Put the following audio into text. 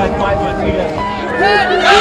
vai, vai, vai, vai.